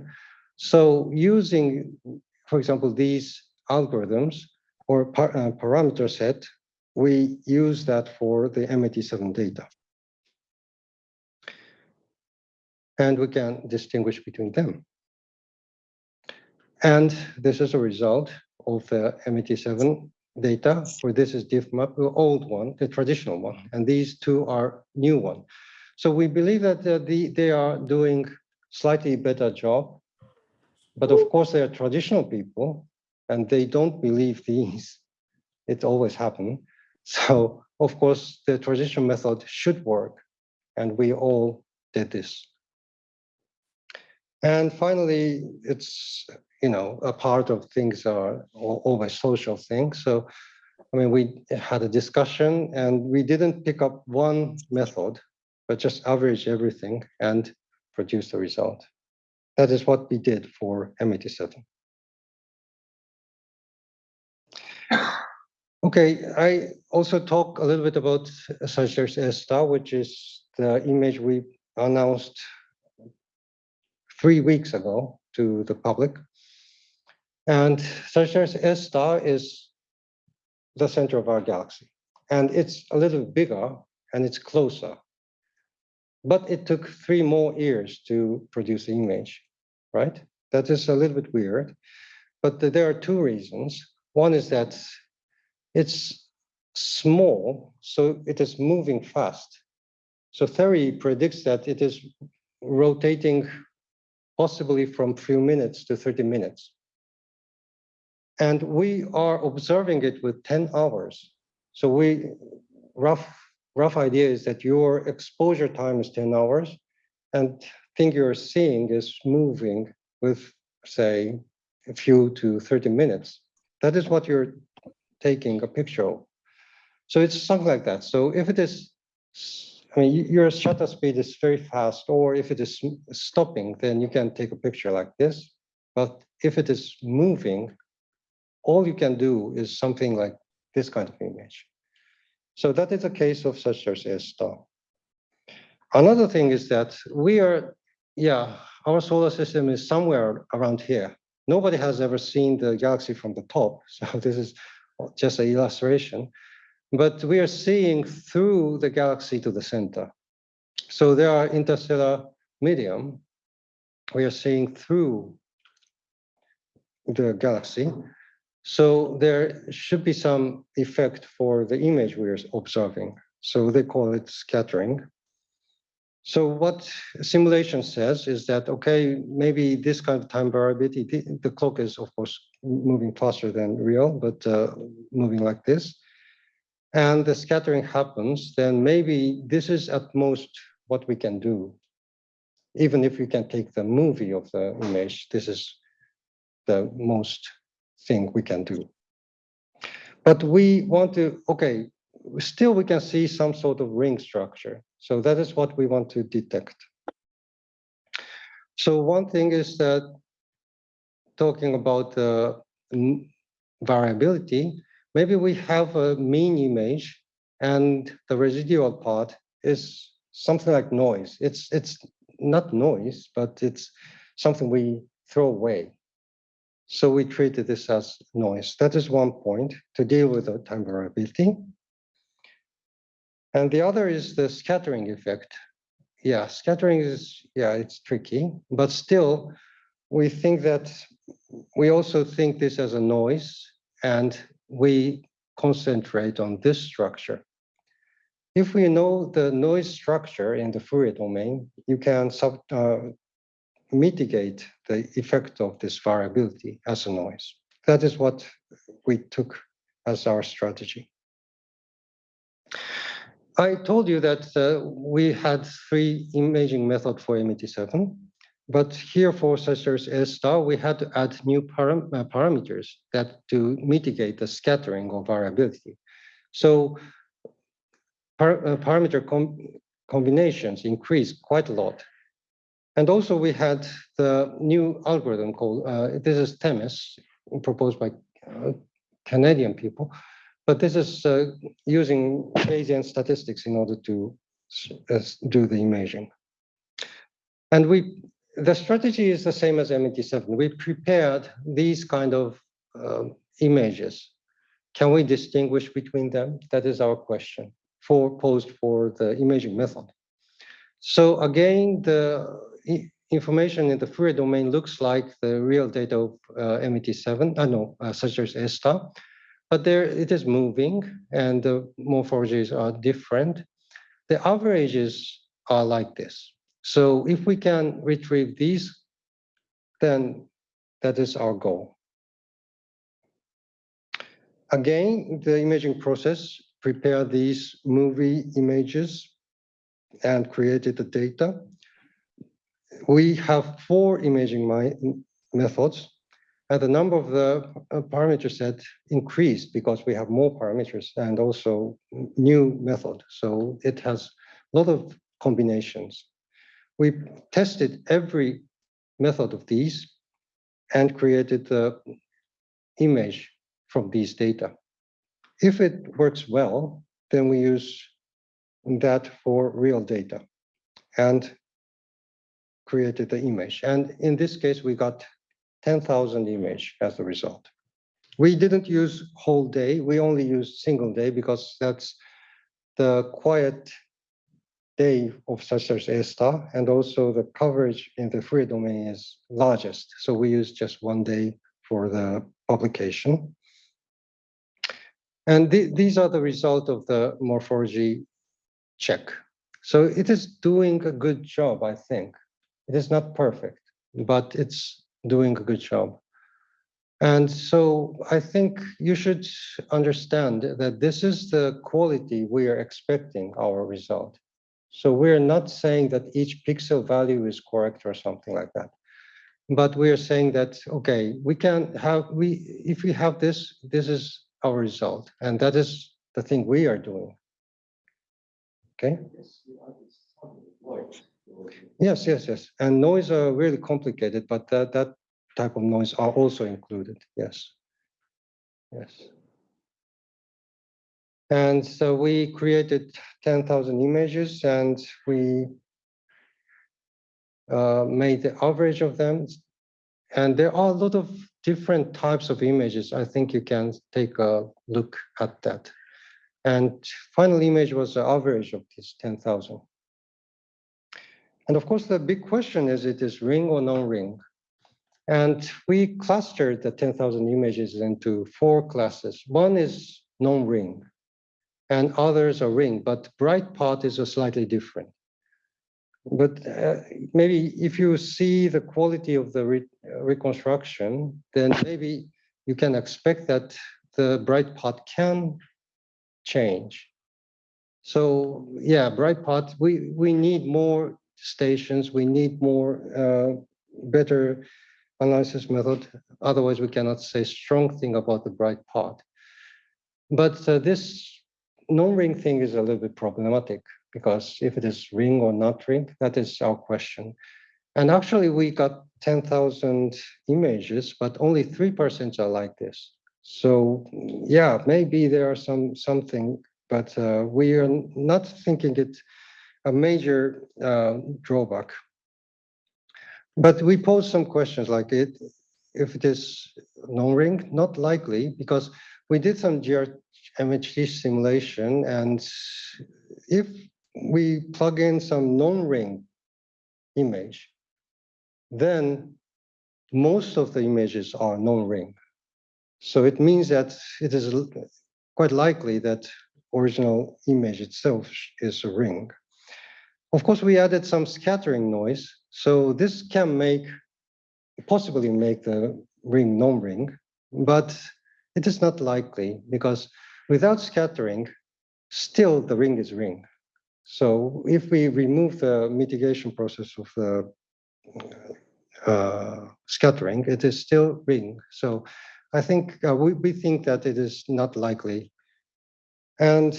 So using, for example, these algorithms or par uh, parameter set, we use that for the M87 data. And we can distinguish between them. And this is a result of the M87 data, where this is Difmap, the old one, the traditional one, and these two are new one. So we believe that uh, the, they are doing slightly better job, but of course they are traditional people and they don't believe these. It always happen. So of course the transition method should work and we all did this. And finally, it's you know, a part of things are always social things. So, I mean, we had a discussion and we didn't pick up one method, but just average everything and produce the result. That is what we did for M87. Okay, I also talk a little bit about Sagittarius A star, which is the image we announced three weeks ago to the public. And Sagittarius A star is the center of our galaxy. And it's a little bigger and it's closer. But it took three more years to produce the image, right? That is a little bit weird. But there are two reasons. One is that it's small, so it is moving fast. So theory predicts that it is rotating possibly from few minutes to 30 minutes. And we are observing it with 10 hours. So we, rough, rough idea is that your exposure time is 10 hours and thing you're seeing is moving with, say, a few to 30 minutes. That is what you're taking a picture. So it's something like that. So if it is, I mean, your shutter speed is very fast, or if it is stopping, then you can take a picture like this. But if it is moving, all you can do is something like this kind of image. So that is a case of such as a star. Another thing is that we are, yeah, our solar system is somewhere around here. Nobody has ever seen the galaxy from the top. So this is just an illustration. But we are seeing through the galaxy to the center. So there are interstellar medium. We are seeing through the galaxy. So there should be some effect for the image we are observing. So they call it scattering. So what simulation says is that, okay, maybe this kind of time variability, the, the clock is of course moving faster than real, but uh, moving like this. And the scattering happens, then maybe this is at most what we can do. Even if we can take the movie of the image, this is the most thing we can do. But we want to, okay, still we can see some sort of ring structure. So that is what we want to detect. So one thing is that talking about uh, the variability, maybe we have a mean image and the residual part is something like noise. It's, it's not noise, but it's something we throw away. So we treated this as noise. That is one point to deal with the time variability. And the other is the scattering effect. Yeah, scattering is, yeah, it's tricky, but still, we think that we also think this as a noise and we concentrate on this structure. If we know the noise structure in the Fourier domain, you can sub, uh, mitigate the effect of this variability as a noise. That is what we took as our strategy. I told you that uh, we had three imaging method for M87, but here for such as S star, we had to add new param uh, parameters that to mitigate the scattering or variability. So par uh, parameter com combinations increased quite a lot. And also we had the new algorithm called, uh, this is THEMIS, proposed by uh, Canadian people, but this is uh, using Bayesian statistics in order to uh, do the imaging. And we, the strategy is the same as M87. We prepared these kind of uh, images. Can we distinguish between them? That is our question for posed for the imaging method. So again, the information in the Fourier domain looks like the real data of uh, M87, uh, no, uh, such as S star, but there it is moving and the morphologies are different. The averages are like this. So if we can retrieve these, then that is our goal. Again, the imaging process prepare these movie images and created the data. We have four imaging methods and the number of the uh, parameter set increased because we have more parameters and also new method. So it has a lot of combinations. We tested every method of these and created the image from these data. If it works well, then we use that for real data and created the image. And in this case, we got 10,000 image as a result. We didn't use whole day. We only used single day because that's the quiet day of such as A star, and also the coverage in the Fourier domain is largest. So we use just one day for the publication. And th these are the result of the morphology check. So it is doing a good job, I think. It is not perfect, but it's doing a good job. And so I think you should understand that this is the quality we are expecting our result. So we're not saying that each pixel value is correct or something like that. But we are saying that, okay, we can have, we if we have this, this is our result. And that is the thing we are doing. Okay? Yes, yes, yes. And noise are really complicated, but that, that type of noise are also included. Yes. Yes. And so we created 10,000 images and we uh, made the average of them. And there are a lot of different types of images. I think you can take a look at that. And final image was the average of these 10,000. And of course, the big question is it is ring or non-ring. And we clustered the 10,000 images into four classes. One is non-ring, and others are ring, but bright part is a slightly different. But uh, maybe if you see the quality of the re reconstruction, then maybe you can expect that the bright part can change. So yeah, bright part, we, we need more stations. We need more uh, better analysis method. Otherwise, we cannot say strong thing about the bright part. But uh, this non-ring thing is a little bit problematic because if it is ring or not ring, that is our question. And actually, we got 10,000 images, but only 3% are like this. So yeah, maybe there are some something but uh, we are not thinking it a major uh, drawback. But we pose some questions like it, if it is non-ring, not likely, because we did some GRMHD simulation, and if we plug in some non-ring image, then most of the images are non-ring. So it means that it is quite likely that original image itself is a ring. Of course, we added some scattering noise, so this can make, possibly make the ring non-ring, but it is not likely because without scattering, still the ring is ring. So if we remove the mitigation process of the uh, scattering, it is still ring. So I think uh, we, we think that it is not likely. And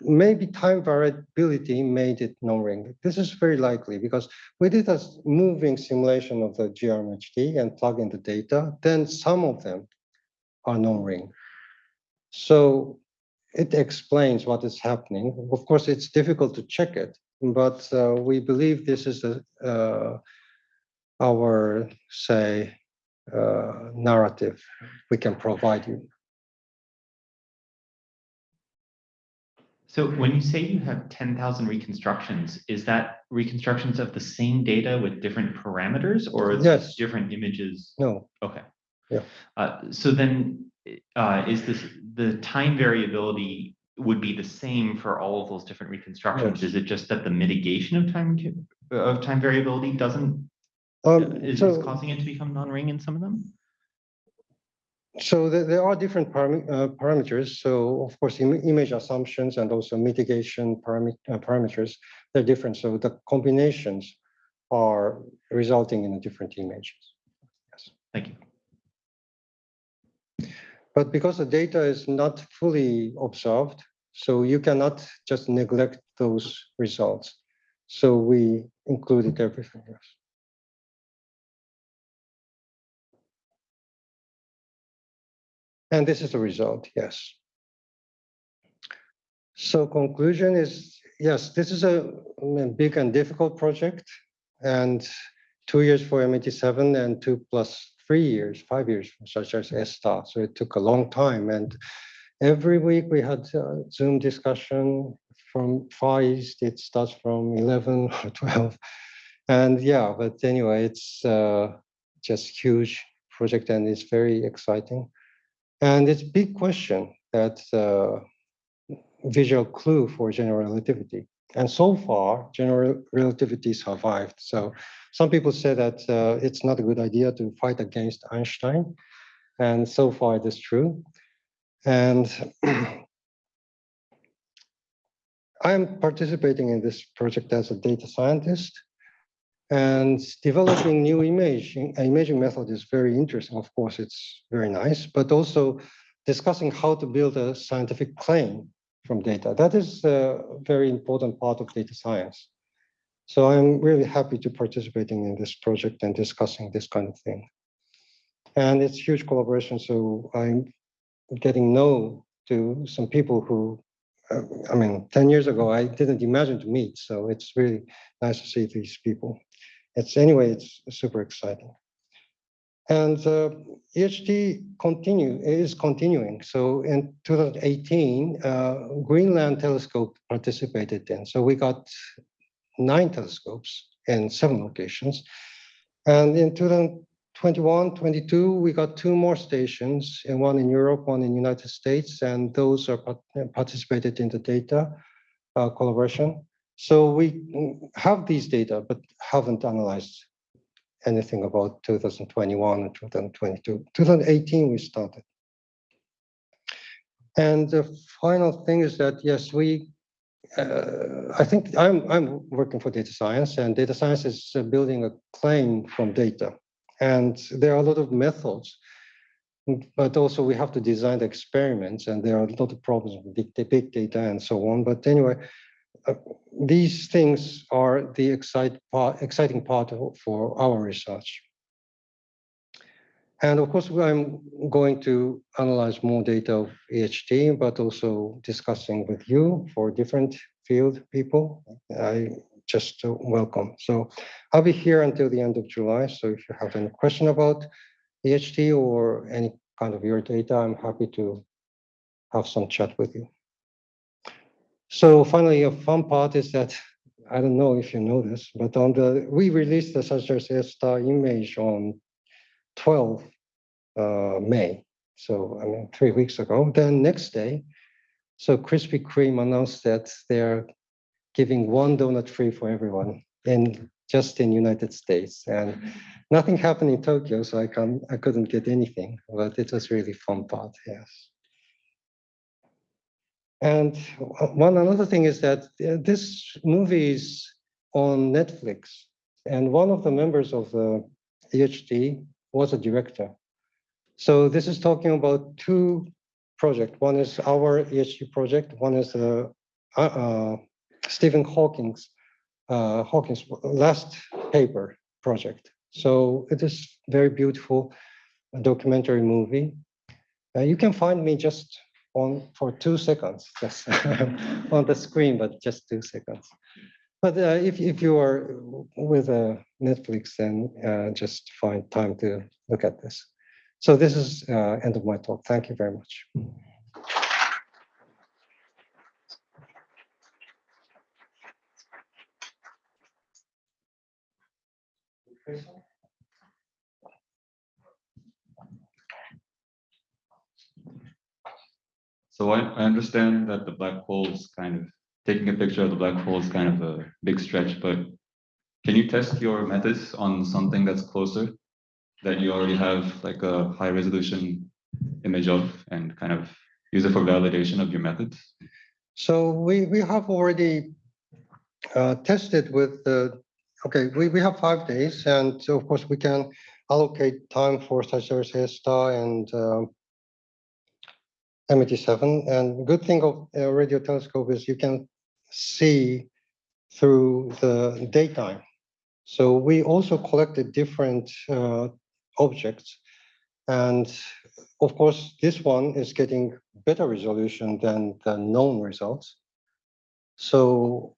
maybe time variability made it non-ring. This is very likely because we did a moving simulation of the GRMHD and plug in the data, then some of them are non-ring. So it explains what is happening. Of course, it's difficult to check it, but uh, we believe this is the, uh, our, say, uh, narrative we can provide you. So when you say you have ten thousand reconstructions, is that reconstructions of the same data with different parameters or is it Yes. different images? No, Okay. Yeah. Uh, so then, uh, is this, the time variability would be the same for all of those different reconstructions? Is it just that the mitigation of time, of time variability doesn't, um, is, is so, causing it to become non-ring in some of them? So there, there are different param- uh, parameters. So of course, im- image assumptions and also mitigation parami- uh, parameters, they're different. So the combinations are resulting in different images. Yes. Thank you. But because the data is not fully observed, so you cannot just neglect those results. So we included everything else. And this is the result, yes. So conclusion is, yes, this is a big and difficult project. And two years for M87 and two plus three years, five years, for such as ESTA. So it took a long time. And every week we had uh, Zoom discussion from Far East. It starts from 11 or 12. And yeah, but anyway, it's uh, just huge project and it's very exciting. And it's a big question that uh, visual clue for general relativity. And so far, general relativity survived. So some people say that uh, it's not a good idea to fight against Einstein. And so far it is true. And I'm participating in this project as a data scientist. And developing new imaging, imaging method is very interesting. Of course, it's very nice, but also discussing how to build a scientific claim from data. That is a very important part of data science. So I'm really happy to participating in this project and discussing this kind of thing. And it's huge collaboration. So I'm getting know to some people who, uh, I mean, 10 years ago, I didn't imagine to meet. So it's really nice to see these people. It's anyway, it's super exciting. And uh, EHT continue is continuing. So in 2018, uh, Greenland Telescope participated in. So we got nine telescopes in seven locations. And in 2021, 22, we got two more stations, and one in Europe, one in United States, and those are part- participated in the data uh, collaboration. So we have these data, but haven't analyzed anything about 2021 and 2022. 2018, we started. And the final thing is that, yes, we, uh, I think I'm, I'm working for data science and data science is uh, building a claim from data. And there are a lot of methods, but also we have to design the experiments and there are a lot of problems with big, big data and so on. But anyway, uh, these things are the excite part, exciting part for our research. And of course, I'm going to analyze more data of EHT, but also discussing with you for different field people. I just uh, welcome. So I'll be here until the end of July. So if you have any question about EHT or any kind of your data, I'm happy to have some chat with you. So finally, a fun part is that I don't know if you know this, but on the we released the Sagittarius A star image on 12 uh, May. So I mean, three weeks ago. Then next day, so Krispy Kreme announced that they're giving one donut free for everyone in just in United States, and nothing happened in Tokyo, so I can I couldn't get anything. But it was really fun part. Yes. And one another thing is that uh, this movie is on Netflix, and one of the members of the EHT was a director. So this is talking about two projects. One is our EHT project. One is the uh, uh, Stephen Hawking's uh, Hawking's last paper project. So it is very beautiful documentary movie. Uh, you can find me just on for two seconds, just on the screen, but just two seconds. But uh, if, if you are with uh, Netflix, then uh, just find time to look at this. So this is uh, end of my talk. Thank you very much. So I, I understand that the black hole is kind of, taking a picture of the black hole is kind of a big stretch, but can you test your methods on something that's closer that you already have like a high resolution image of and kind of use it for validation of your methods? So we, we have already uh, tested with the, okay, we, we have five days and of course we can allocate time for such A star and um, M87. And good thing of a radio telescope is you can see through the daytime. So we also collected different uh, objects. And of course, this one is getting better resolution than the known results. So,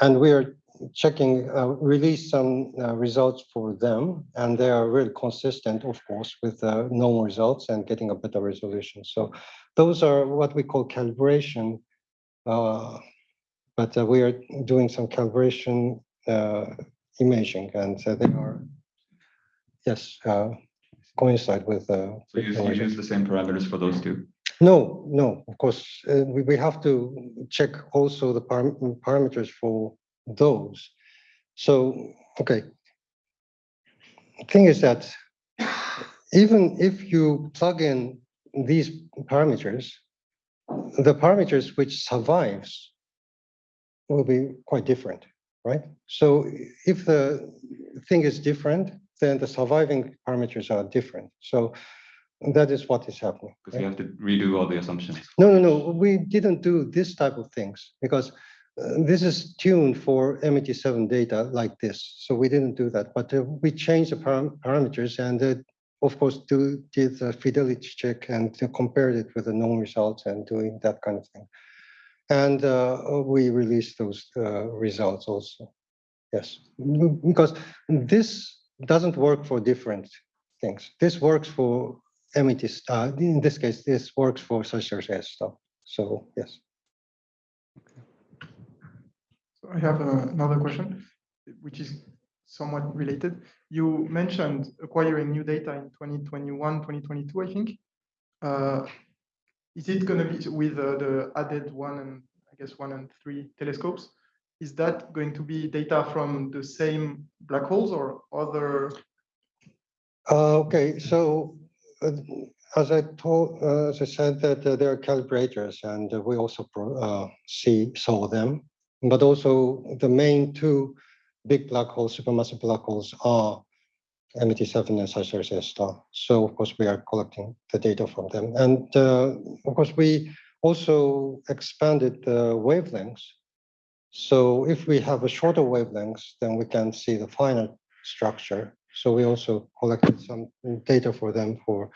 and we are checking, uh, release some uh, results for them, and they are really consistent, of course, with the known results and getting a better resolution. So those are what we call calibration. Uh, but uh, we are doing some calibration uh, imaging, and uh, they are, yes, uh, coincide with. Uh, So you, you the- use the same parameters for those two? no, no, of course, uh, we, we have to check also the param- parameters for those. So, okay. Thing is that even if you plug in these parameters, the parameters which survives will be quite different, right? So if the thing is different, then the surviving parameters are different. So that is what is happening. Because you have to redo all the assumptions. No, no, no, we didn't do this type of things because uh, this is tuned for M87 data like this. So we didn't do that, but uh, we changed the param- parameters and uh, of course do did a fidelity check and compared it with the known results and doing that kind of thing. And uh, we released those uh, results also. Yes, because this doesn't work for different things. This works for MET, uh, in this case, this works for Sagittarius A stuff. So yes. So I have uh, another question, which is somewhat related. You mentioned acquiring new data in 2021, 2022, I think. Uh, Is it going to be with uh, the added one and I guess one and three telescopes? Is that going to be data from the same black holes or other? Uh, okay, so uh, as I told, as I said, that there are calibrators, and we also see saw them. But also the main two big black holes, supermassive black holes, are M87 and Sagittarius A star. So of course we are collecting the data from them, and uh, of course we also expanded the wavelengths. So if we have a shorter wavelengths, then we can see the finer structure. So we also collected some data for them for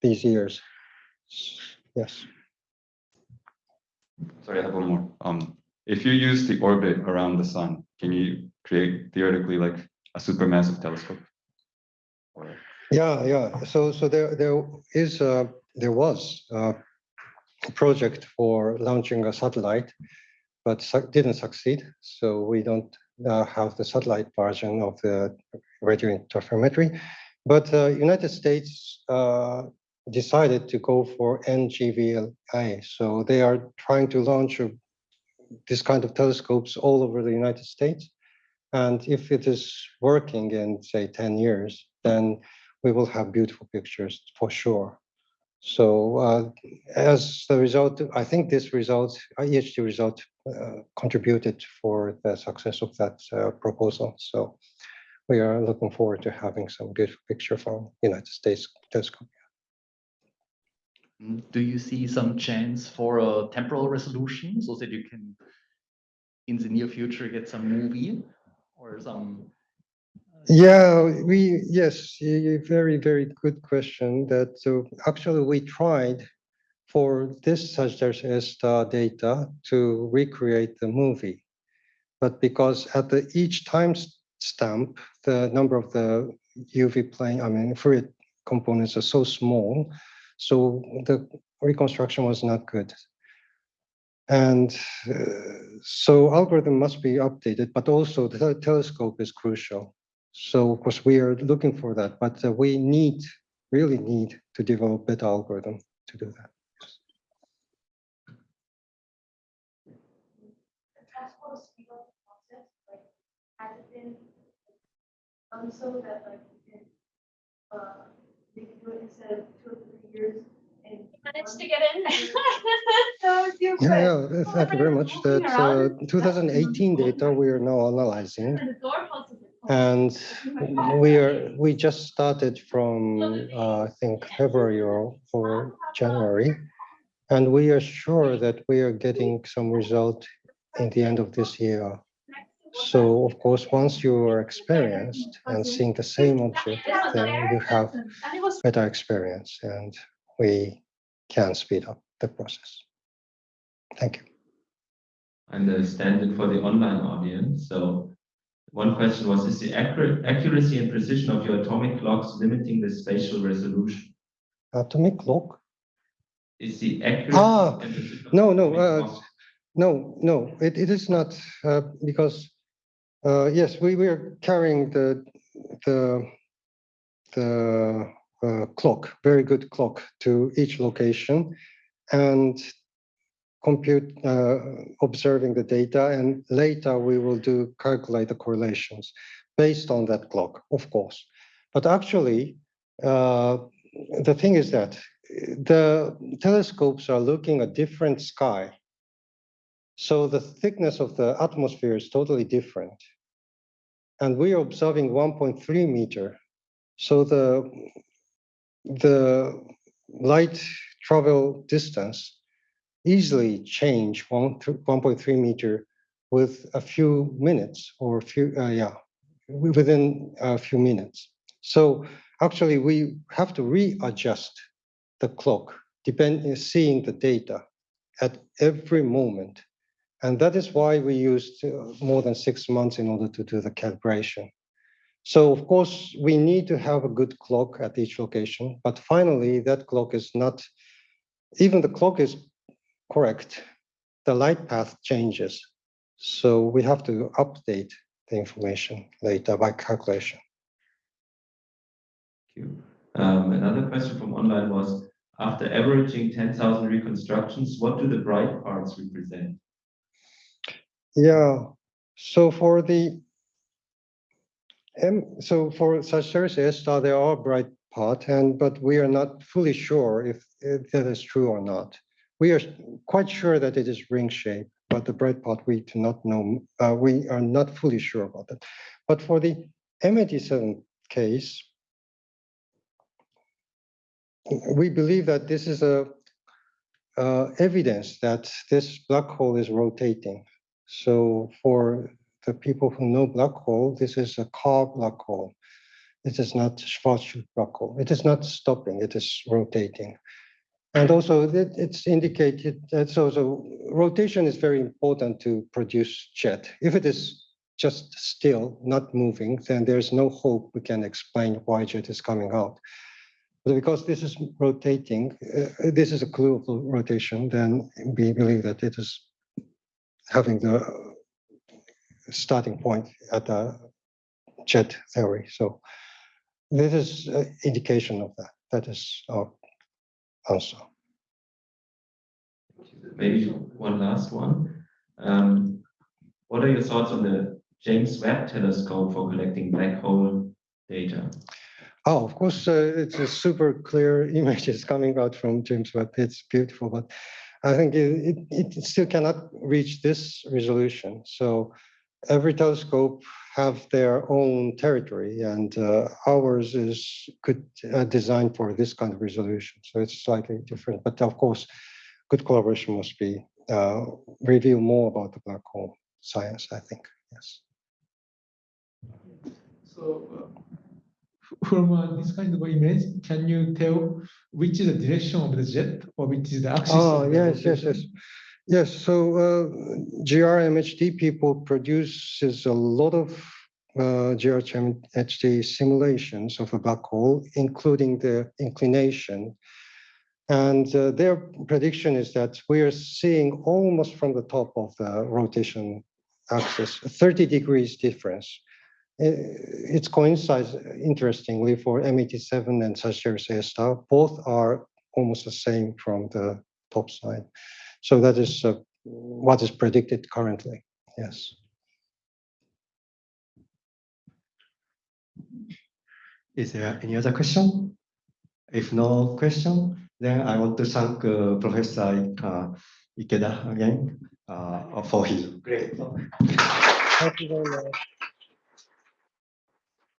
these years. Yes. Sorry, I have one more. Um, if you use the orbit around the sun, can you create theoretically like a supermassive telescope? Yeah, yeah. So, so there, there is, uh, there was a project for launching a satellite, but su- didn't succeed. So we don't uh, have the satellite version of the radio interferometry. But uh, United States uh, decided to go for NGVLA. So they are trying to launch a, this kind of telescopes all over the United States. And if it is working in, say, 10 years, then we will have beautiful pictures for sure. So uh, as the result, I think this result, EHT result uh, contributed for the success of that uh, proposal. So we are looking forward to having some good picture from United States telescope. Do you see some chance for a temporal resolution so that you can, in the near future, get some movie or some? Uh, yeah, we, yes, very, very good question that, so actually we tried for this Sagittarius A star data to recreate the movie. But because at the each time stamp, the number of the UV plane, I mean, Fourier components are so small, so the reconstruction was not good. And uh, so algorithm must be updated, but also the telescope is crucial. So of course, we are looking for that, but uh, we need, really need to develop better algorithm to do that. That like you can, uh, it instead of two years and. Managed to get in. So you Yeah, yeah, thank you very much. That uh, 2018 data we are now analyzing. And the door closes. And we are, we just started from, uh, I think, February or, or January. And we are sure that we are getting some result in the end of this year. So of course, once you are experienced and seeing the same object, then you have And it was better experience and we can speed up the process. Thank you. understand for the online audience. So one question was, is the accuracy and precision of your atomic clocks limiting the spatial resolution? Atomic clock? Is the accuracy? Ah, no, no, uh, No, no, it, it is not, uh, because, uh, yes, we were carrying the, the, the, uh, clock, very good clock to each location and compute, uh, observing the data and later we will do calculate the correlations based on that clock, of course. But actually, uh, the thing is that the telescopes are looking at different sky so the thickness of the atmosphere is totally different. And we are observing 1.3 meter. So the, the light travel distance easily change 1.3 meter with a few minutes or a few, uh, yeah, within a few minutes. So actually we have to readjust the clock, depending, seeing the data at every moment. And that is why we used uh, more than six months in order to do the calibration. So of course, we need to have a good clock at each location, but finally that clock is not, even the clock is correct, the light path changes. So we have to update the information later by calculation. Thank you. Um, another question from online was, after averaging ten thousand reconstructions, what do the bright parts represent? Yeah, so for the M, so for Sagittarius A star, there are bright part and, but we are not fully sure if, if that is true or not. We are quite sure that it is ring shape, but the bright part, we do not know, uh, we are not fully sure about that. But for the M87 case, we believe that this is a uh, evidence that this black hole is rotating. So for the people who know black hole, this is a Kerr black hole. It is not Schwarzschild black hole. It is not stopping, it is rotating. And also it, it's indicated that so, so rotation is very important to produce jet. If it is just still, not moving, then there's no hope we can explain why jet is coming out. But because this is rotating, uh, this is a clue of rotation, then we believe that it is having the starting point at the jet theory. So this is an indication of that. That is our answer. Maybe one last one. Um, what are your thoughts on the James Webb Telescope for collecting black hole data? Oh, of course, uh, it's a super clear images coming out from James Webb. It's beautiful, but I think it, it, it still cannot reach this resolution. So every telescope have their own territory and uh, ours is good uh, designed for this kind of resolution. So it's slightly different, but of course, good collaboration must be uh, reveal more about the black hole science, I think, yes. So uh, from uh, this kind of image, can you tell which is the direction of the jet or which is the axis? Oh, of the yes, yes, yes. Yes, so uh, GRMHD people produces a lot of uh, GRMHD simulations of a black hole, including the inclination. And uh, their prediction is that we are seeing almost from the top of the rotation axis, 30 degrees difference. Uh, It coincides interestingly for M87 and Sagittarius A star. Both are almost the same from the top side. So that is uh, what is predicted currently. Yes. Is there any other question? If no question, then I want to thank uh, Professor uh, Ikeda again uh, for his great talk. Thank you very much.